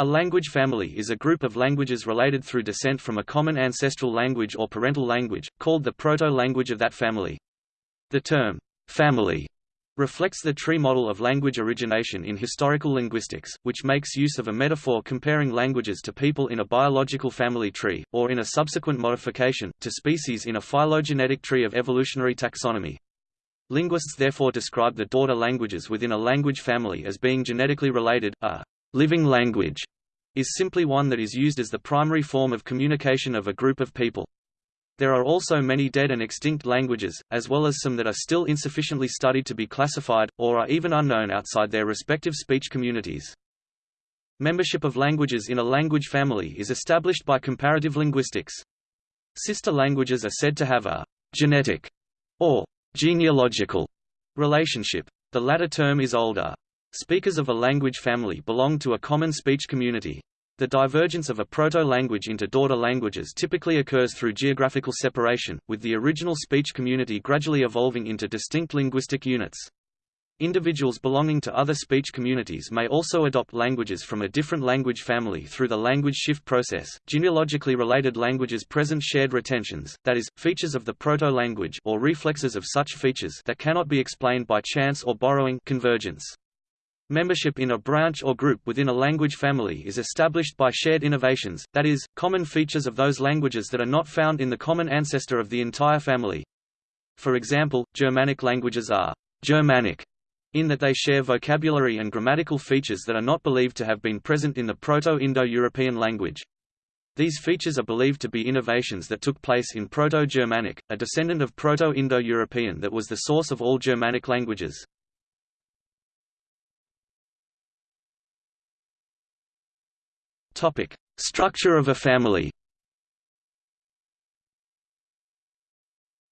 A language family is a group of languages related through descent from a common ancestral language or parental language, called the proto-language of that family. The term, family, reflects the tree model of language origination in historical linguistics, which makes use of a metaphor comparing languages to people in a biological family tree, or in a subsequent modification, to species in a phylogenetic tree of evolutionary taxonomy. Linguists therefore describe the daughter languages within a language family as being genetically related. A living language is simply one that is used as the primary form of communication of a group of people. There are also many dead and extinct languages, as well as some that are still insufficiently studied to be classified, or are even unknown outside their respective speech communities. Membership of languages in a language family is established by comparative linguistics. Sister languages are said to have a genetic or genealogical relationship. The latter term is older. Speakers of a language family belong to a common speech community. The divergence of a proto-language into daughter languages typically occurs through geographical separation, with the original speech community gradually evolving into distinct linguistic units. Individuals belonging to other speech communities may also adopt languages from a different language family through the language shift process. Genealogically related languages present shared retentions, that is, features of the proto-language or reflexes of such features that cannot be explained by chance or borrowing convergence. Membership in a branch or group within a language family is established by shared innovations, that is, common features of those languages that are not found in the common ancestor of the entire family. For example, Germanic languages are Germanic in that they share vocabulary and grammatical features that are not believed to have been present in the Proto-Indo-European language. These features are believed to be innovations that took place in Proto-Germanic, a descendant of Proto-Indo-European that was the source of all Germanic languages. Topic: Structure of a family.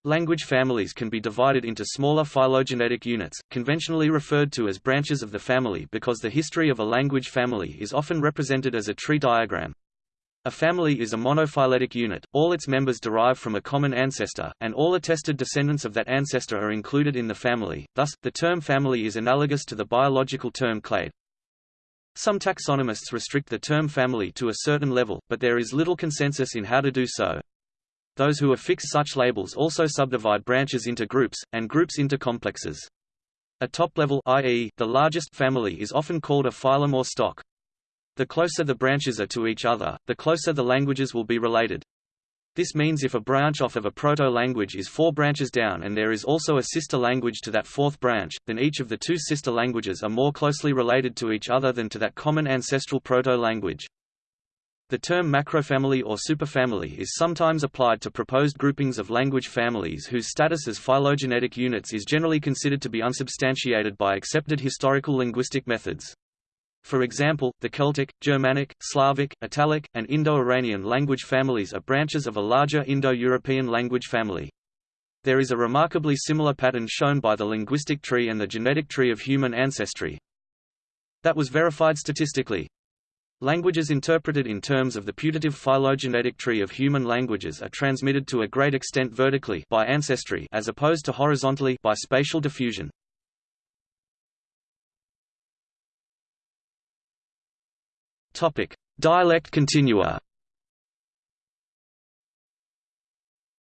Language families can be divided into smaller phylogenetic units, conventionally referred to as branches of the family because the history of a language family is often represented as a tree diagram. A family is a monophyletic unit, all its members derive from a common ancestor, and all attested descendants of that ancestor are included in the family, thus, the term family is analogous to the biological term clade. Some taxonomists restrict the term family to a certain level, but there is little consensus in how to do so. Those who affix such labels also subdivide branches into groups, and groups into complexes. A top level i.e., the largest family is often called a phylum or stock. The closer the branches are to each other, the closer the languages will be related. This means if a branch off of a proto-language is four branches down and there is also a sister language to that fourth branch, then each of the two sister languages are more closely related to each other than to that common ancestral proto-language. The term macrofamily or superfamily is sometimes applied to proposed groupings of language families whose status as phylogenetic units is generally considered to be unsubstantiated by accepted historical linguistic methods. For example, the Celtic, Germanic, Slavic, Italic, and Indo-Iranian language families are branches of a larger Indo-European language family. There is a remarkably similar pattern shown by the linguistic tree and the genetic tree of human ancestry. That was verified statistically. Languages interpreted in terms of the putative phylogenetic tree of human languages are transmitted to a great extent vertically by ancestry as opposed to horizontally by spatial diffusion. Dialect continua.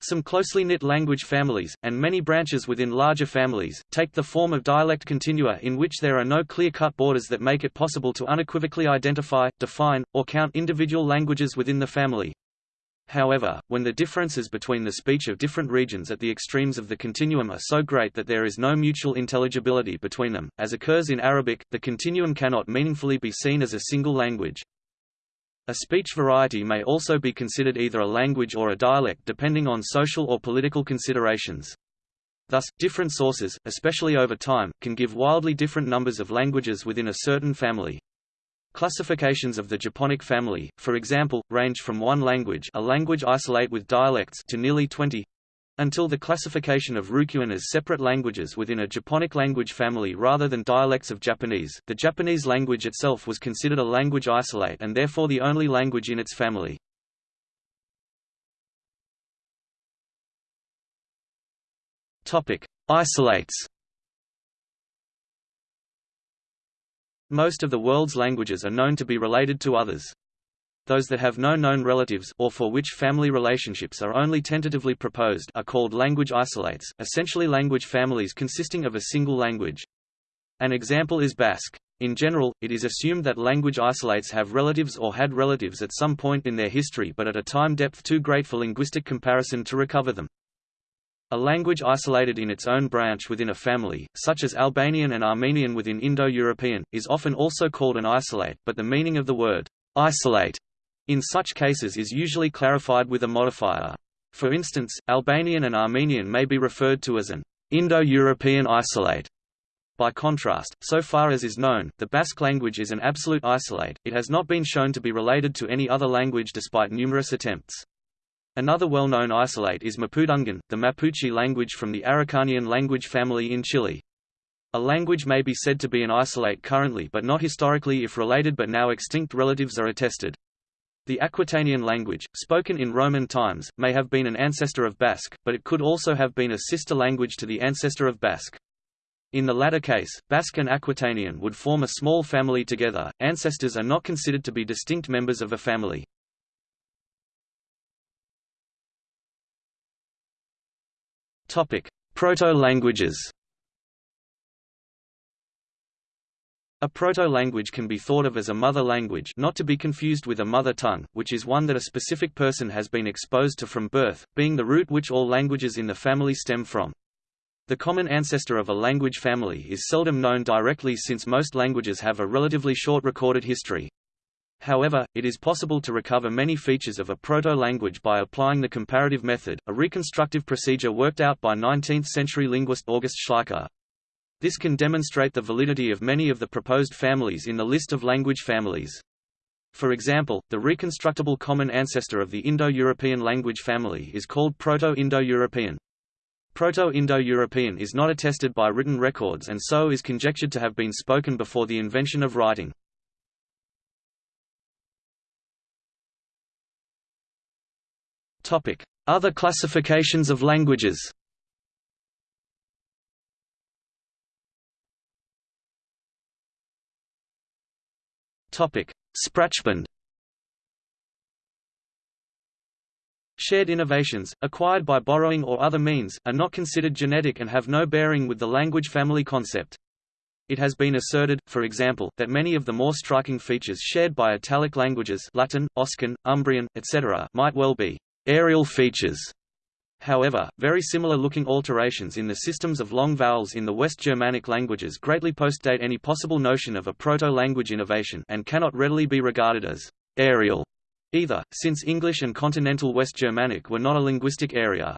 Some closely knit language families, and many branches within larger families, take the form of dialect continua in which there are no clear-cut borders that make it possible to unequivocally identify, define, or count individual languages within the family. However, when the differences between the speech of different regions at the extremes of the continuum are so great that there is no mutual intelligibility between them, as occurs in Arabic, the continuum cannot meaningfully be seen as a single language. A speech variety may also be considered either a language or a dialect depending on social or political considerations. Thus, different sources, especially over time, can give wildly different numbers of languages within a certain family. Classifications of the Japonic family, for example, range from one language a language isolate with dialects to nearly 20, until the classification of Ryukyuan as separate languages within a Japonic language family rather than dialects of Japanese, the Japanese language itself was considered a language isolate and therefore the only language in its family. Topic: Isolates. Most of the world's languages are known to be related to others. Those that have no known relatives or for which family relationships are only tentatively proposed are called language isolates, essentially language families consisting of a single language. An example is Basque. In general, it is assumed that language isolates have relatives or had relatives at some point in their history but at a time depth too great for linguistic comparison to recover them. A language isolated in its own branch within a family, such as Albanian and Armenian within Indo-European, is often also called an isolate, but the meaning of the word isolate in such cases is usually clarified with a modifier. For instance, Albanian and Armenian may be referred to as an Indo-European isolate. By contrast, so far as is known, the Basque language is an absolute isolate, it has not been shown to be related to any other language despite numerous attempts. Another well-known isolate is Mapudungun, the Mapuche language from the Araucanian language family in Chile. A language may be said to be an isolate currently but not historically if related but now extinct relatives are attested. The Aquitanian language, spoken in Roman times, may have been an ancestor of Basque, but it could also have been a sister language to the ancestor of Basque. In the latter case, Basque and Aquitanian would form a small family together. Ancestors are not considered to be distinct members of a family. Proto-languages. A proto-language can be thought of as a mother language not to be confused with a mother tongue, which is one that a specific person has been exposed to from birth, being the root which all languages in the family stem from. The common ancestor of a language family is seldom known directly since most languages have a relatively short recorded history. However, it is possible to recover many features of a proto-language by applying the comparative method, a reconstructive procedure worked out by 19th-century linguist August Schleicher. This can demonstrate the validity of many of the proposed families in the list of language families. For example, the reconstructible common ancestor of the Indo-European language family is called Proto-Indo-European. Proto-Indo-European is not attested by written records and so is conjectured to have been spoken before the invention of writing. Other classifications of languages. Sprachbund. Shared innovations, acquired by borrowing or other means, are not considered genetic and have no bearing with the language family concept. It has been asserted, for example, that many of the more striking features shared by Italic languages Latin, Oscan, Umbrian, etc. might well be areal features. However, very similar-looking alterations in the systems of long vowels in the West Germanic languages greatly postdate any possible notion of a proto-language innovation and cannot readily be regarded as «areal» either, since English and Continental West Germanic were not a linguistic area.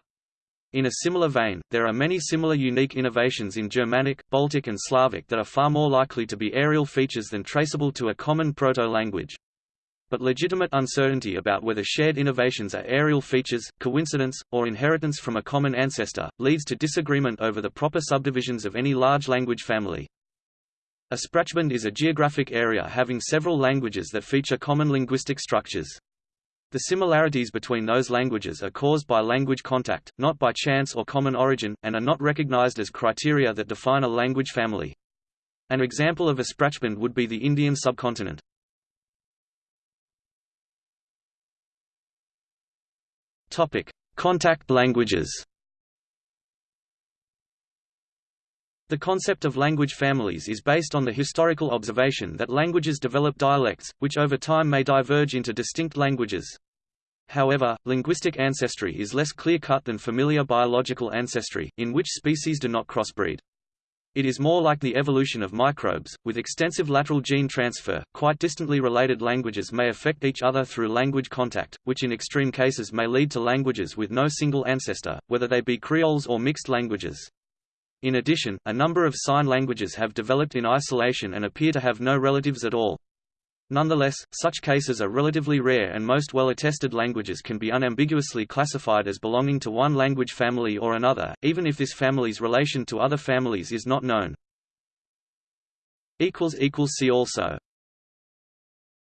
In a similar vein, there are many similar unique innovations in Germanic, Baltic and Slavic that are far more likely to be areal features than traceable to a common proto-language but legitimate uncertainty about whether shared innovations are areal features, coincidence, or inheritance from a common ancestor, leads to disagreement over the proper subdivisions of any large language family. A Sprachbund is a geographic area having several languages that feature common linguistic structures. The similarities between those languages are caused by language contact, not by chance or common origin, and are not recognized as criteria that define a language family. An example of a Sprachbund would be the Indian subcontinent. Topic: Contact languages. The concept of language families is based on the historical observation that languages develop dialects, which over time may diverge into distinct languages. However, linguistic ancestry is less clear-cut than familiar biological ancestry, in which species do not crossbreed. It is more like the evolution of microbes, with extensive lateral gene transfer. Quite distantly related languages may affect each other through language contact, which in extreme cases may lead to languages with no single ancestor, whether they be creoles or mixed languages. In addition, a number of sign languages have developed in isolation and appear to have no relatives at all. Nonetheless, such cases are relatively rare and most well-attested languages can be unambiguously classified as belonging to one language family or another, even if this family's relation to other families is not known. See also